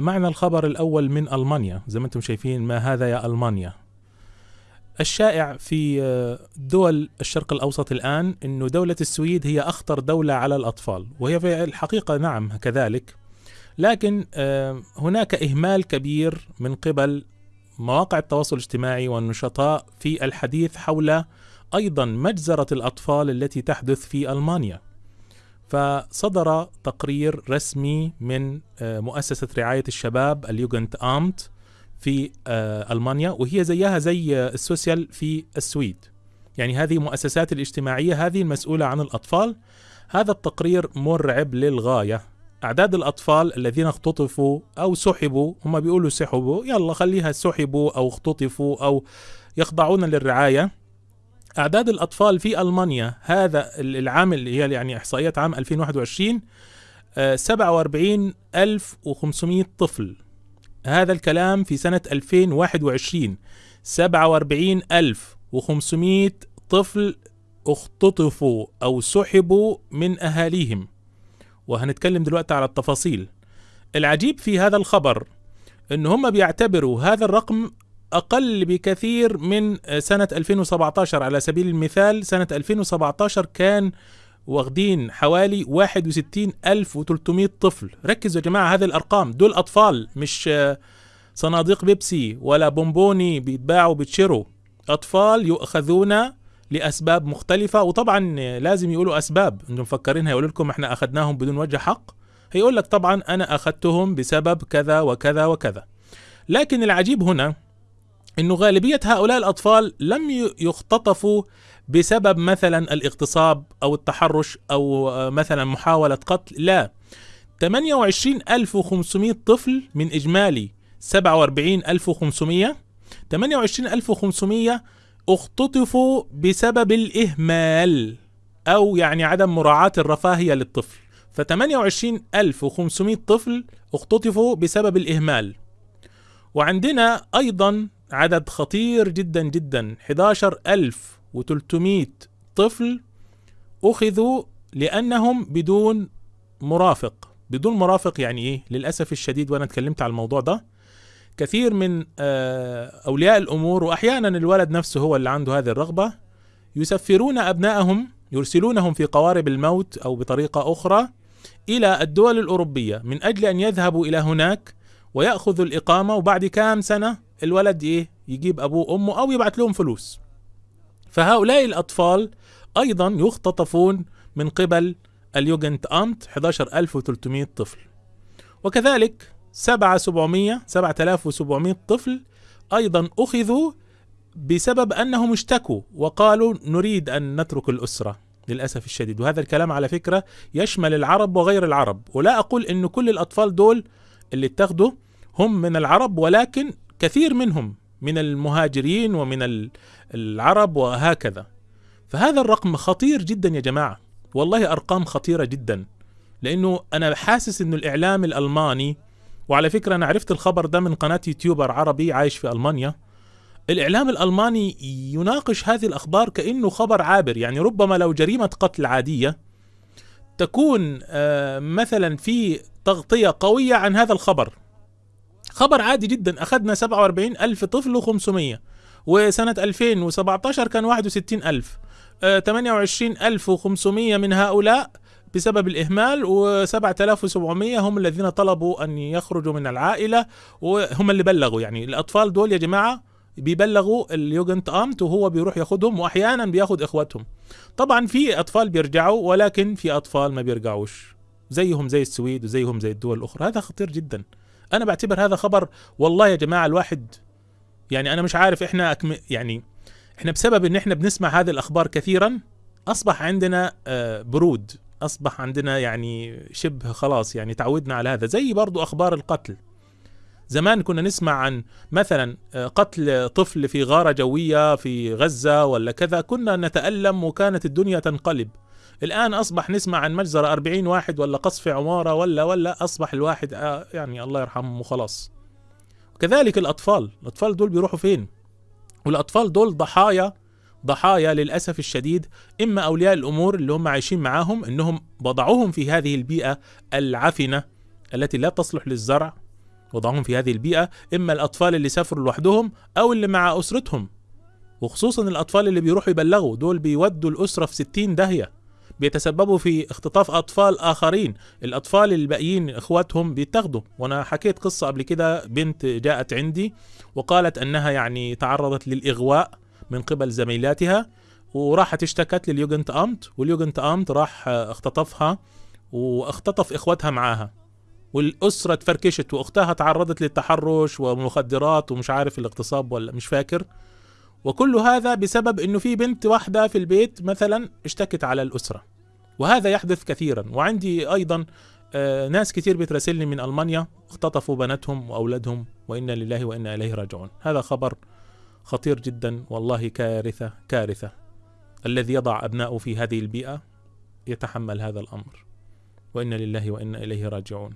معنا الخبر الأول من ألمانيا زي ما أنتم شايفين ما هذا يا ألمانيا. الشائع في دول الشرق الأوسط الآن أنه دولة السويد هي أخطر دولة على الأطفال وهي في الحقيقة نعم كذلك. لكن هناك إهمال كبير من قبل مواقع التواصل الاجتماعي والنشطاء في الحديث حول أيضا مجزرة الأطفال التي تحدث في ألمانيا. فصدر تقرير رسمي من مؤسسة رعاية الشباب اليوجنت آمت في ألمانيا وهي زيها زي السوسيال في السويد. يعني هذه المؤسسات الاجتماعية هذه المسؤولة عن الأطفال. هذا التقرير مرعب للغاية. أعداد الأطفال الذين اختطفوا أو سحبوا هم بيقولوا سحبوا يلا خليها سحبوا أو اختطفوا أو يخضعون للرعاية. أعداد الأطفال في ألمانيا هذا العام اللي هي يعني إحصائيات عام 2021 47500 طفل. هذا الكلام في سنة 2021 47500 طفل اختطفوا أو سحبوا من أهاليهم. وهنتكلم دلوقتي على التفاصيل. العجيب في هذا الخبر إن هم بيعتبروا هذا الرقم أقل بكثير من سنة 2017 على سبيل المثال سنة 2017 كان واخدين حوالي 61300 طفل. ركزوا يا جماعة هذه الأرقام. دول أطفال مش صناديق بيبسي ولا بونبوني بيتباعوا بيتشروا أطفال يؤخذون لأسباب مختلفة وطبعا لازم يقولوا أسباب. أنتم مفكرين هيقولوا لكم إحنا أخذناهم بدون وجه حق؟ هيقول لك طبعا أنا أخذتهم بسبب كذا وكذا وكذا. لكن العجيب هنا إنه غالبية هؤلاء الأطفال لم يختطفوا بسبب مثلا الاغتصاب أو التحرش أو مثلا محاولة قتل لا. 28500 طفل من إجمالي 47500 28500 اختطفوا بسبب الإهمال أو يعني عدم مراعاة الرفاهية للطفل. ف 28500 طفل اختطفوا بسبب الإهمال. وعندنا أيضا عدد خطير جدا جدا. 11300 طفل أخذوا لأنهم بدون مرافق. بدون مرافق يعني إيه؟ للأسف الشديد وأنا اتكلمت على الموضوع ده. كثير من أولياء الأمور واحيانا الولد نفسه هو اللي عنده هذه الرغبة يسفرون أبنائهم يرسلونهم في قوارب الموت أو بطريقة أخرى إلى الدول الأوروبية من أجل أن يذهبوا إلى هناك ويأخذوا الإقامة. وبعد كام سنة الولد إيه؟ يجيب أبوه وأمه أو يبعث لهم فلوس. فهؤلاء الأطفال أيضا يختطفون من قبل اليوجنت امت 11300 طفل. وكذلك 7700 7700 طفل أيضا أخذوا بسبب أنهم اشتكوا وقالوا نريد أن نترك الأسرة للأسف الشديد. وهذا الكلام على فكرة يشمل العرب وغير العرب. ولا أقول انه كل الأطفال دول اللي اتخذوا هم من العرب ولكن كثير منهم من المهاجرين ومن العرب وهكذا. فهذا الرقم خطير جدا يا جماعة. والله أرقام خطيرة جدا. لأنه أنا حاسس إنه الإعلام الألماني وعلى فكرة أنا عرفت الخبر ده من قناة يوتيوبر عربي عايش في ألمانيا. الإعلام الألماني يناقش هذه الأخبار كأنه خبر عابر. يعني ربما لو جريمة قتل عادية تكون مثلا في تغطية قوية عن هذا الخبر. خبر عادي جدا. أخذنا 47 ألف طفل و500 وسنة 2017 كان 61 ألف. 28 ألف و500 من هؤلاء بسبب الإهمال و7700 هم الذين طلبوا أن يخرجوا من العائلة وهم اللي بلغوا يعني. الأطفال دول يا جماعة بيبلغوا اليوجنت أمت وهو بيروح ياخدهم واحيانا بياخد إخواتهم. طبعا في أطفال بيرجعوا ولكن في أطفال ما بيرجعوش. زيهم زي السويد وزيهم زي الدول الأخرى. هذا خطير جدا. أنا بعتبر هذا خبر والله يا جماعة الواحد يعني أنا مش عارف إحنا أكم يعني إحنا بسبب إن إحنا بنسمع هذه الأخبار كثيرا أصبح عندنا برود أصبح عندنا يعني شبه خلاص يعني تعودنا على هذا زي برضو أخبار القتل. زمان كنا نسمع عن مثلا قتل طفل في غارة جوية في غزة ولا كذا كنا نتألم وكانت الدنيا تنقلب. الآن أصبح نسمع عن مجزرة 40 واحد ولا قصف عمارة ولا ولا أصبح الواحد آه يعني الله يرحمه وخلاص. كذلك الأطفال الأطفال دول بيروحوا فين؟ والأطفال دول ضحايا ضحايا للأسف الشديد إما أولياء الأمور اللي هم عايشين معاهم إنهم وضعوهم في هذه البيئة العفنة التي لا تصلح للزرع وضعهم في هذه البيئة إما الأطفال اللي سافروا لوحدهم أو اللي مع أسرتهم. وخصوصا الأطفال اللي بيروحوا يبلغوا دول بيودوا الأسرة في ستين داهية. بيتسببوا في اختطاف أطفال آخرين. الأطفال الباقيين إخواتهم بيتاخدوا. وأنا حكيت قصة قبل كده بنت جاءت عندي وقالت أنها يعني تعرضت للإغواء من قبل زميلاتها وراحت اشتكت لليوجنت أمت واليوجنت أمت راح اختطفها واختطف إخواتها معاها. والأسرة تفركشت وأختها تعرضت للتحرش ومخدرات ومش عارف الاغتصاب ولا مش فاكر. وكل هذا بسبب إنه في بنت واحدة في البيت مثلا اشتكت على الأسرة. وهذا يحدث كثيرا. وعندي أيضا آه، ناس كتير بتراسلني من ألمانيا اختطفوا بناتهم وأولادهم وإنا لله وإنا إليه راجعون. هذا خبر خطير جدا والله كارثة كارثة. الذي يضع أبناءه في هذه البيئة يتحمل هذا الأمر. وإنا لله وإنا إليه راجعون.